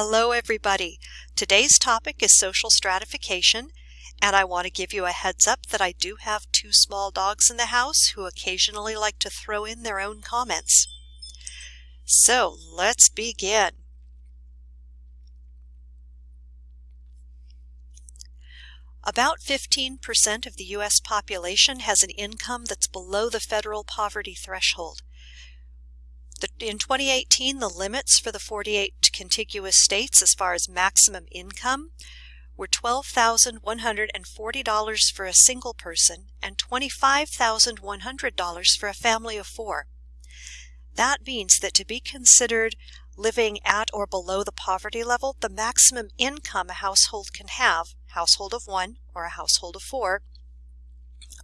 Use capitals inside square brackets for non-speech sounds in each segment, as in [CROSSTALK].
Hello everybody. Today's topic is social stratification and I want to give you a heads up that I do have two small dogs in the house who occasionally like to throw in their own comments. So let's begin. About 15% of the U.S. population has an income that's below the federal poverty threshold. The, in 2018, the limits for the 48 contiguous states as far as maximum income were $12,140 for a single person and $25,100 for a family of four. That means that to be considered living at or below the poverty level, the maximum income a household can have, household of one or a household of four,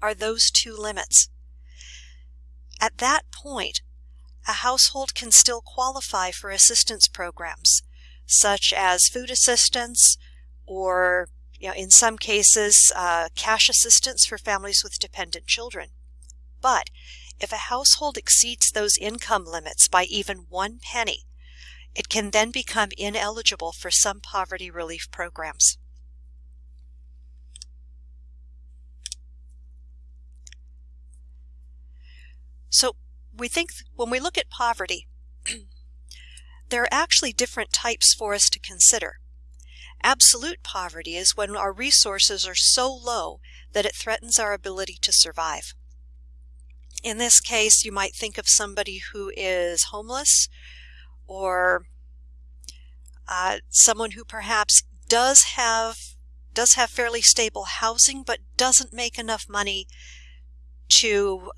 are those two limits. At that point, a household can still qualify for assistance programs, such as food assistance or, you know, in some cases, uh, cash assistance for families with dependent children. But if a household exceeds those income limits by even one penny, it can then become ineligible for some poverty relief programs. So we think when we look at poverty, [CLEARS THROAT] there are actually different types for us to consider. Absolute poverty is when our resources are so low that it threatens our ability to survive. In this case, you might think of somebody who is homeless or uh, someone who perhaps does have does have fairly stable housing but doesn't make enough money to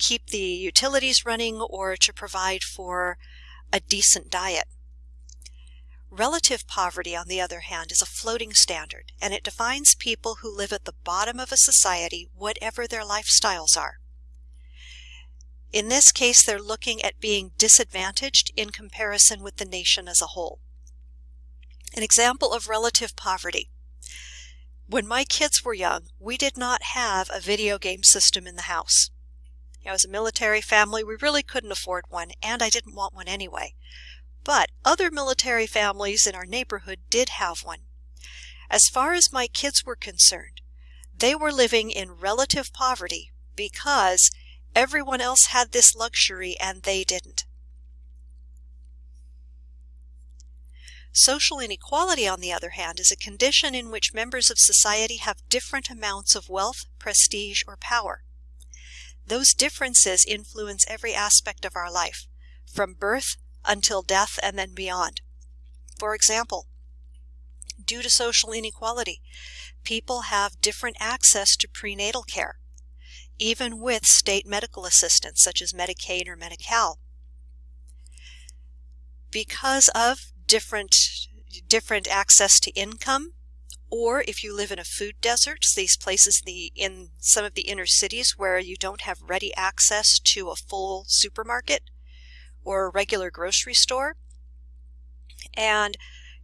keep the utilities running or to provide for a decent diet. Relative poverty, on the other hand, is a floating standard, and it defines people who live at the bottom of a society, whatever their lifestyles are. In this case, they're looking at being disadvantaged in comparison with the nation as a whole. An example of relative poverty. When my kids were young, we did not have a video game system in the house. You know, as a military family, we really couldn't afford one, and I didn't want one anyway. But other military families in our neighborhood did have one. As far as my kids were concerned, they were living in relative poverty because everyone else had this luxury and they didn't. Social inequality, on the other hand, is a condition in which members of society have different amounts of wealth, prestige, or power. Those differences influence every aspect of our life, from birth until death and then beyond. For example, due to social inequality, people have different access to prenatal care, even with state medical assistance such as Medicaid or Medi-Cal. Because of different, different access to income, or if you live in a food desert, these places the, in some of the inner cities where you don't have ready access to a full supermarket or a regular grocery store. And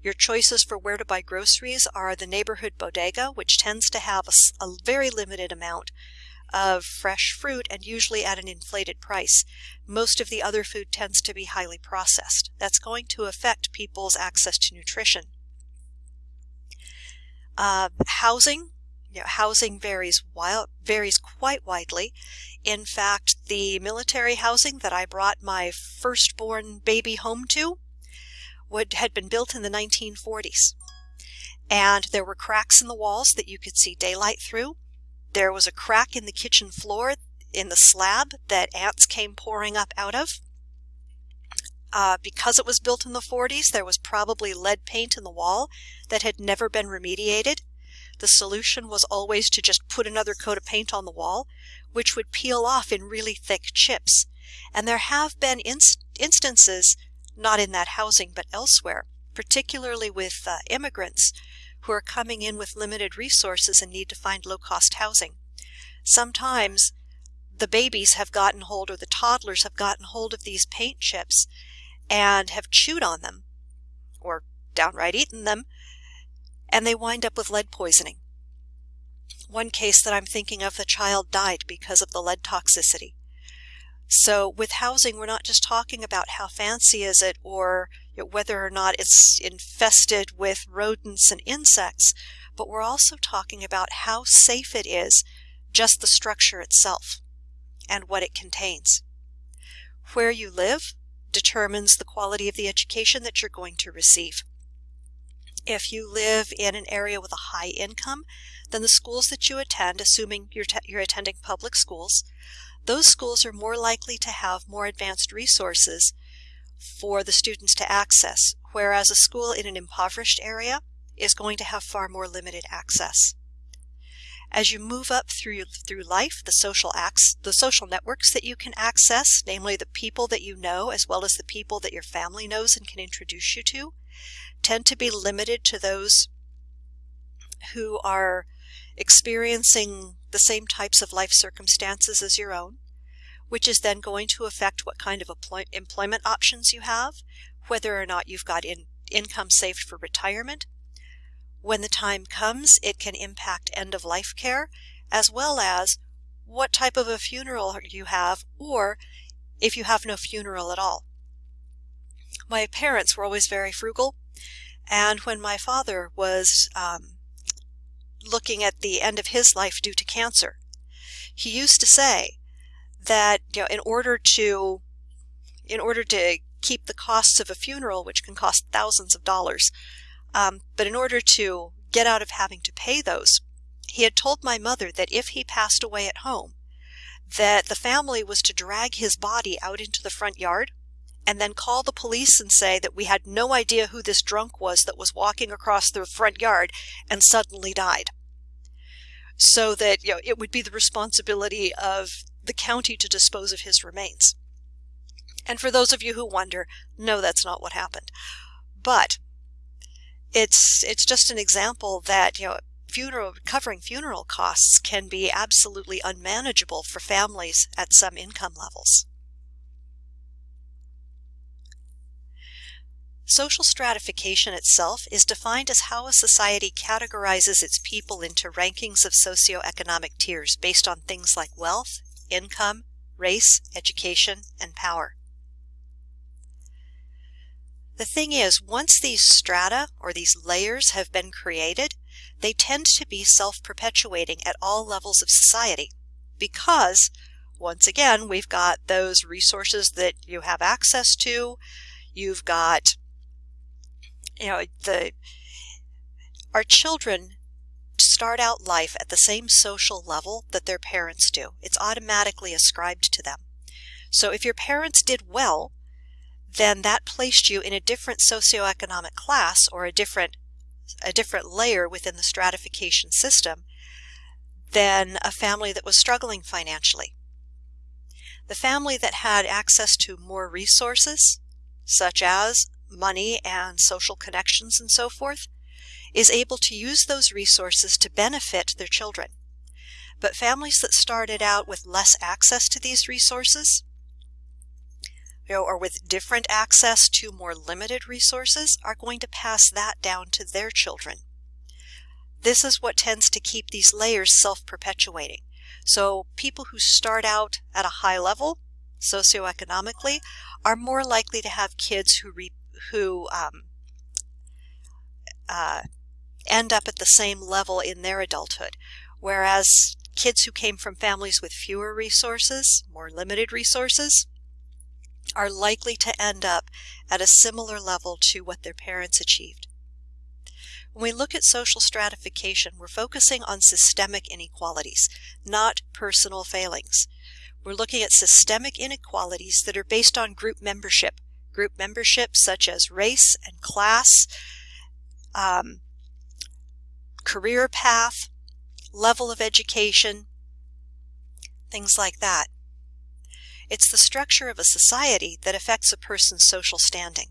your choices for where to buy groceries are the neighborhood bodega, which tends to have a, a very limited amount of fresh fruit and usually at an inflated price. Most of the other food tends to be highly processed. That's going to affect people's access to nutrition. Uh, housing, you know, housing varies wild, varies quite widely. In fact, the military housing that I brought my firstborn baby home to would had been built in the 1940s. And there were cracks in the walls that you could see daylight through. There was a crack in the kitchen floor in the slab that ants came pouring up out of. Uh, because it was built in the 40s, there was probably lead paint in the wall that had never been remediated. The solution was always to just put another coat of paint on the wall, which would peel off in really thick chips. And there have been inst instances, not in that housing but elsewhere, particularly with uh, immigrants who are coming in with limited resources and need to find low-cost housing. Sometimes the babies have gotten hold or the toddlers have gotten hold of these paint chips and have chewed on them or downright eaten them, and they wind up with lead poisoning. One case that I'm thinking of, the child died because of the lead toxicity. So with housing, we're not just talking about how fancy is it or whether or not it's infested with rodents and insects, but we're also talking about how safe it is, just the structure itself and what it contains. Where you live determines the quality of the education that you're going to receive. If you live in an area with a high income, then the schools that you attend, assuming you're, you're attending public schools, those schools are more likely to have more advanced resources for the students to access, whereas a school in an impoverished area is going to have far more limited access. As you move up through through life, the social acts, the social networks that you can access, namely the people that you know as well as the people that your family knows and can introduce you to, tend to be limited to those who are experiencing the same types of life circumstances as your own, which is then going to affect what kind of employment options you have, whether or not you've got in, income saved for retirement. When the time comes, it can impact end of life care, as well as what type of a funeral you have, or if you have no funeral at all. My parents were always very frugal, and when my father was um, looking at the end of his life due to cancer, he used to say that you know in order to in order to keep the costs of a funeral, which can cost thousands of dollars, um, but in order to get out of having to pay those, he had told my mother that if he passed away at home, that the family was to drag his body out into the front yard and then call the police and say that we had no idea who this drunk was that was walking across the front yard and suddenly died. So that you know it would be the responsibility of the county to dispose of his remains. And for those of you who wonder, no, that's not what happened. But it's it's just an example that you know funeral covering funeral costs can be absolutely unmanageable for families at some income levels. Social stratification itself is defined as how a society categorizes its people into rankings of socioeconomic tiers based on things like wealth, income, race, education, and power. The thing is, once these strata or these layers have been created, they tend to be self-perpetuating at all levels of society because, once again, we've got those resources that you have access to, you've got you know, the our children start out life at the same social level that their parents do. It's automatically ascribed to them. So if your parents did well, then that placed you in a different socioeconomic class or a different a different layer within the stratification system than a family that was struggling financially. The family that had access to more resources, such as money and social connections and so forth, is able to use those resources to benefit their children. But families that started out with less access to these resources, you know, or with different access to more limited resources, are going to pass that down to their children. This is what tends to keep these layers self-perpetuating. So people who start out at a high level socioeconomically are more likely to have kids who re who um, uh, end up at the same level in their adulthood. Whereas kids who came from families with fewer resources, more limited resources, are likely to end up at a similar level to what their parents achieved. When we look at social stratification, we're focusing on systemic inequalities, not personal failings. We're looking at systemic inequalities that are based on group membership, group membership such as race and class, um, career path, level of education, things like that. It's the structure of a society that affects a person's social standing.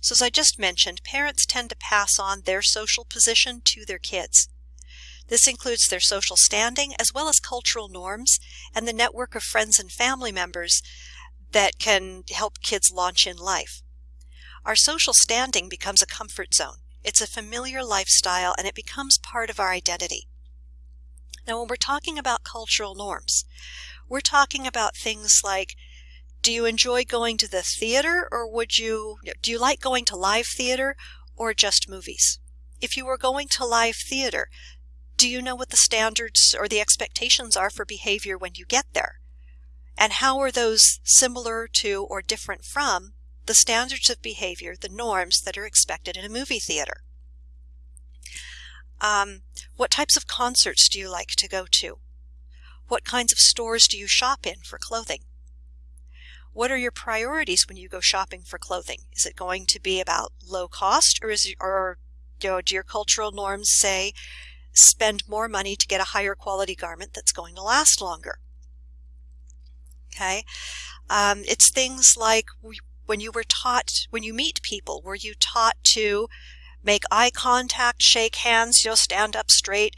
So as I just mentioned, parents tend to pass on their social position to their kids. This includes their social standing as well as cultural norms and the network of friends and family members that can help kids launch in life. Our social standing becomes a comfort zone. It's a familiar lifestyle and it becomes part of our identity. Now, when we're talking about cultural norms, we're talking about things like Do you enjoy going to the theater or would you, do you like going to live theater or just movies? If you were going to live theater, do you know what the standards or the expectations are for behavior when you get there? And how are those similar to or different from the standards of behavior, the norms that are expected in a movie theater? Um, what types of concerts do you like to go to? What kinds of stores do you shop in for clothing? What are your priorities when you go shopping for clothing? Is it going to be about low cost or is or you know, do your cultural norms say spend more money to get a higher quality garment that's going to last longer? Okay. Um, it's things like when you were taught, when you meet people, were you taught to make eye contact, shake hands, you know, stand up straight,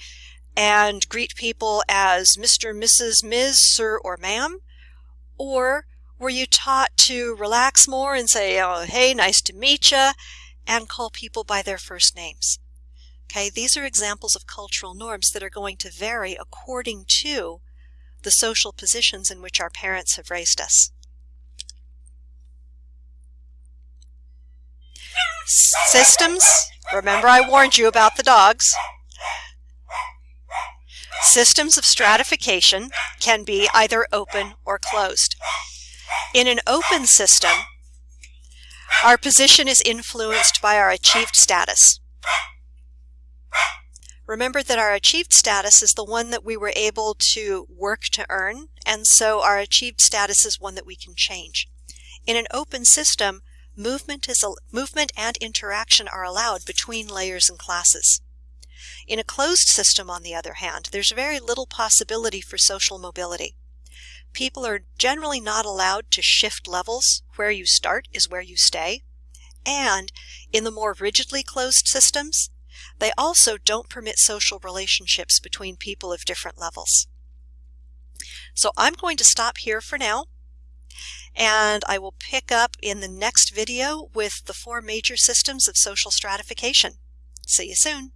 and greet people as Mr., Mrs., Ms., Sir, or Ma'am? Or were you taught to relax more and say, oh, hey, nice to meet you, and call people by their first names? Okay, these are examples of cultural norms that are going to vary according to the social positions in which our parents have raised us. Systems, remember I warned you about the dogs. Systems of stratification can be either open or closed. In an open system, our position is influenced by our achieved status. Remember that our achieved status is the one that we were able to work to earn, and so our achieved status is one that we can change. In an open system, movement, is movement and interaction are allowed between layers and classes. In a closed system, on the other hand, there's very little possibility for social mobility. People are generally not allowed to shift levels. Where you start is where you stay. And in the more rigidly closed systems, they also don't permit social relationships between people of different levels. So I'm going to stop here for now and I will pick up in the next video with the four major systems of social stratification. See you soon.